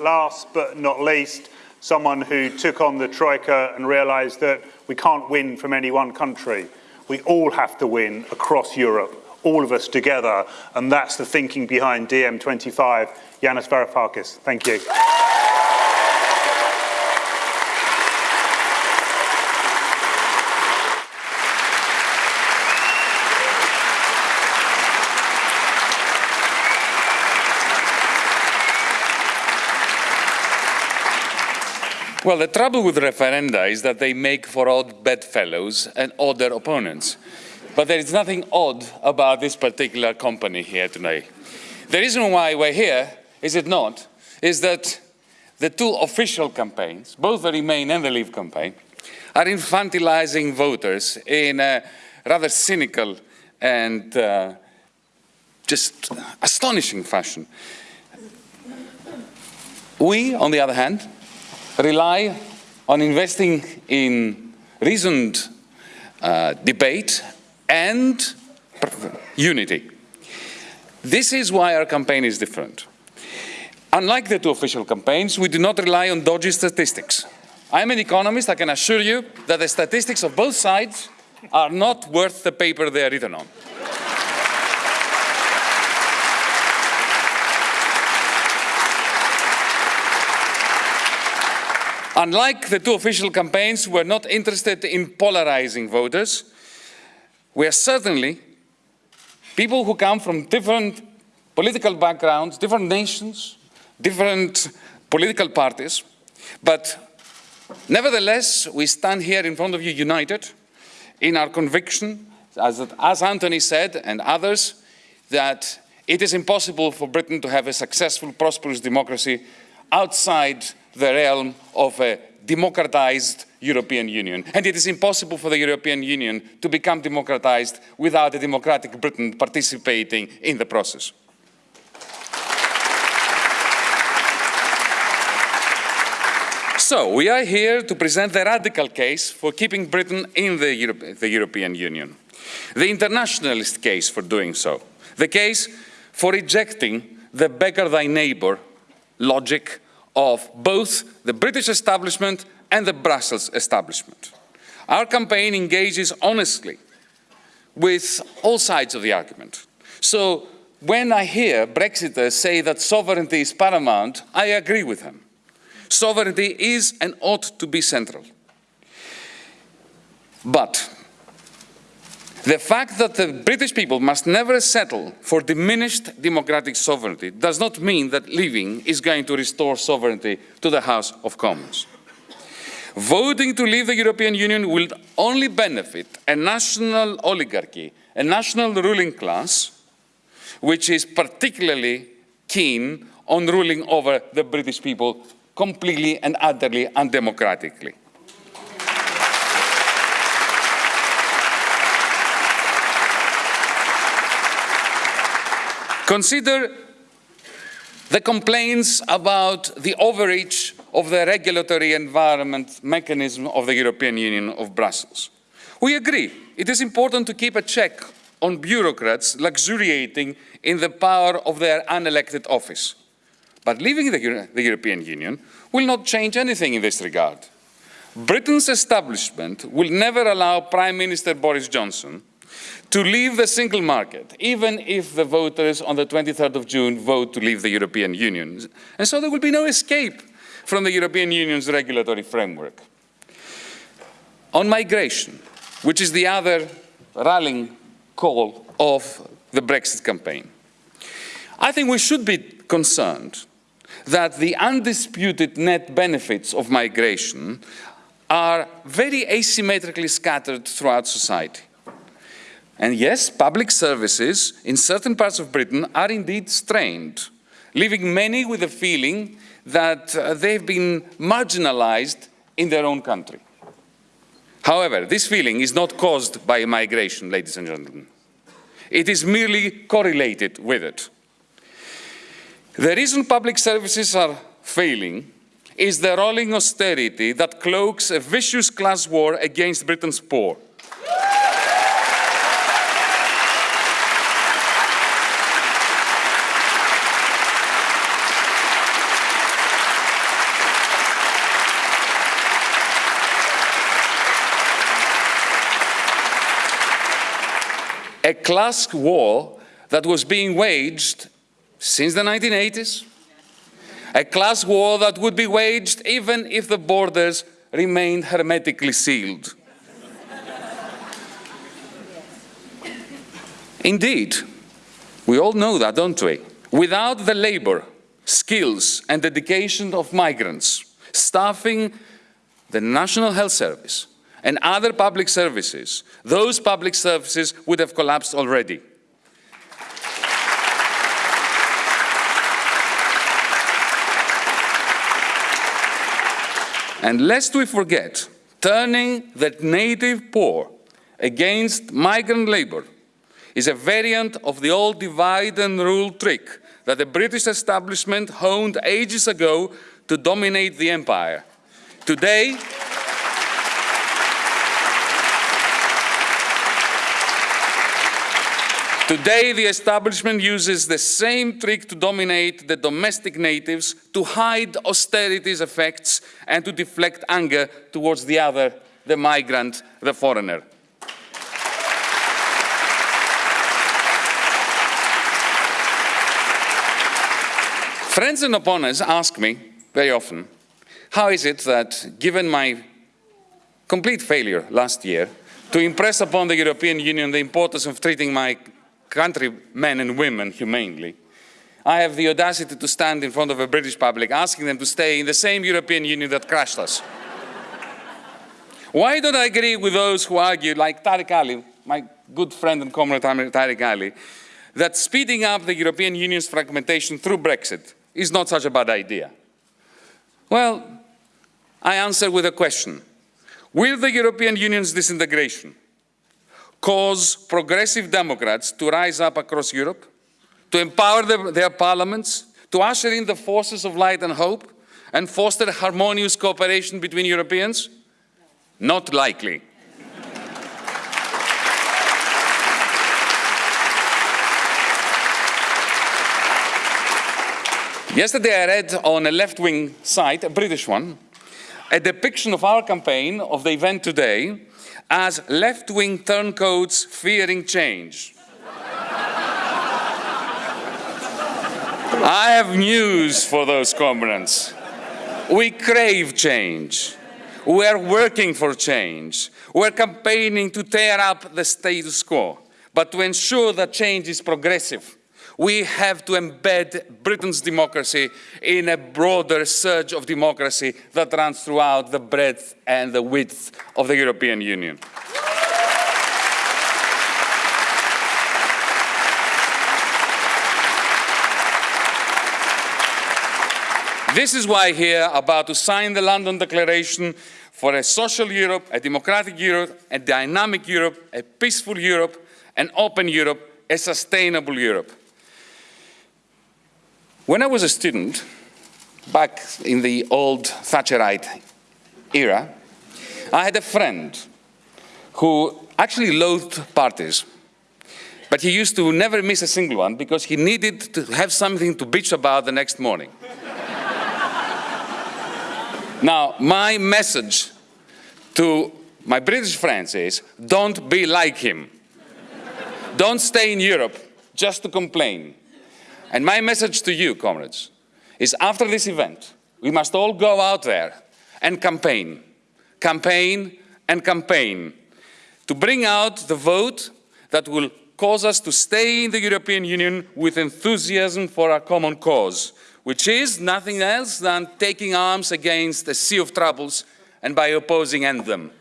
Last but not least, someone who took on the Troika and realised that we can't win from any one country. We all have to win across Europe, all of us together, and that's the thinking behind DiEM25. Yanis Varoufakis, thank you. Well, the trouble with referenda is that they make for odd bedfellows and odder opponents. But there is nothing odd about this particular company here today. The reason why we're here, is it not, is that the two official campaigns, both the Remain and the Leave campaign, are infantilizing voters in a rather cynical and uh, just astonishing fashion. We, on the other hand, rely on investing in reasoned uh, debate and unity. This is why our campaign is different. Unlike the two official campaigns, we do not rely on dodgy statistics. I'm an economist, I can assure you that the statistics of both sides are not worth the paper they are written on. Unlike the two official campaigns, we're not interested in polarizing voters. We are certainly people who come from different political backgrounds, different nations, different political parties, but nevertheless, we stand here in front of you united in our conviction, as, as Anthony said and others, that it is impossible for Britain to have a successful, prosperous democracy outside the realm of a democratized European Union. And it is impossible for the European Union to become democratized without a democratic Britain participating in the process. So, we are here to present the radical case for keeping Britain in the, Euro the European Union. The internationalist case for doing so. The case for rejecting the beggar thy neighbor logic of both the British establishment and the Brussels establishment. Our campaign engages honestly with all sides of the argument. So when I hear Brexiters say that sovereignty is paramount, I agree with them. Sovereignty is and ought to be central. But the fact that the British people must never settle for diminished democratic sovereignty does not mean that leaving is going to restore sovereignty to the House of Commons. Voting to leave the European Union will only benefit a national oligarchy, a national ruling class, which is particularly keen on ruling over the British people completely and utterly undemocratically. Consider the complaints about the overreach of the regulatory environment mechanism of the European Union of Brussels. We agree it is important to keep a check on bureaucrats luxuriating in the power of their unelected office. But leaving the, Euro the European Union will not change anything in this regard. Britain's establishment will never allow Prime Minister Boris Johnson to leave the single market, even if the voters on the 23rd of June vote to leave the European Union. And so there will be no escape from the European Union's regulatory framework. On migration, which is the other rallying call of the Brexit campaign, I think we should be concerned that the undisputed net benefits of migration are very asymmetrically scattered throughout society. And yes, public services in certain parts of Britain are indeed strained, leaving many with a feeling that uh, they've been marginalized in their own country. However, this feeling is not caused by migration, ladies and gentlemen. It is merely correlated with it. The reason public services are failing is the rolling austerity that cloaks a vicious class war against Britain's poor. A class war that was being waged since the 1980s, a class war that would be waged even if the borders remained hermetically sealed. Indeed, we all know that, don't we? Without the labor, skills and dedication of migrants, staffing the National Health Service and other public services, those public services would have collapsed already. And lest we forget, turning the native poor against migrant labor is a variant of the old divide and rule trick that the British establishment honed ages ago to dominate the empire. Today, Today, the establishment uses the same trick to dominate the domestic natives, to hide austerity's effects, and to deflect anger towards the other, the migrant, the foreigner. Friends and opponents ask me very often, how is it that, given my complete failure last year to impress upon the European Union the importance of treating my countrymen and women humanely, I have the audacity to stand in front of a British public asking them to stay in the same European Union that crushed us. Why don't I agree with those who argue, like Tariq Ali, my good friend and comrade Tariq Ali, that speeding up the European Union's fragmentation through Brexit is not such a bad idea? Well, I answer with a question. Will the European Union's disintegration cause progressive Democrats to rise up across Europe, to empower the, their parliaments, to usher in the forces of light and hope, and foster harmonious cooperation between Europeans? Not likely. Yesterday I read on a left-wing site, a British one, a depiction of our campaign of the event today as left-wing turncoats fearing change. I have news for those comrades. We crave change. We are working for change. We're campaigning to tear up the status quo, but to ensure that change is progressive we have to embed Britain's democracy in a broader surge of democracy that runs throughout the breadth and the width of the European Union. This is why here, about to sign the London Declaration for a social Europe, a democratic Europe, a dynamic Europe, a peaceful Europe, an open Europe, a sustainable Europe. When I was a student, back in the old Thatcherite era, I had a friend who actually loathed parties. But he used to never miss a single one because he needed to have something to bitch about the next morning. now, my message to my British friends is don't be like him. don't stay in Europe just to complain. And my message to you, comrades, is after this event, we must all go out there and campaign, campaign and campaign to bring out the vote that will cause us to stay in the European Union with enthusiasm for our common cause, which is nothing else than taking arms against a sea of troubles and by opposing end them.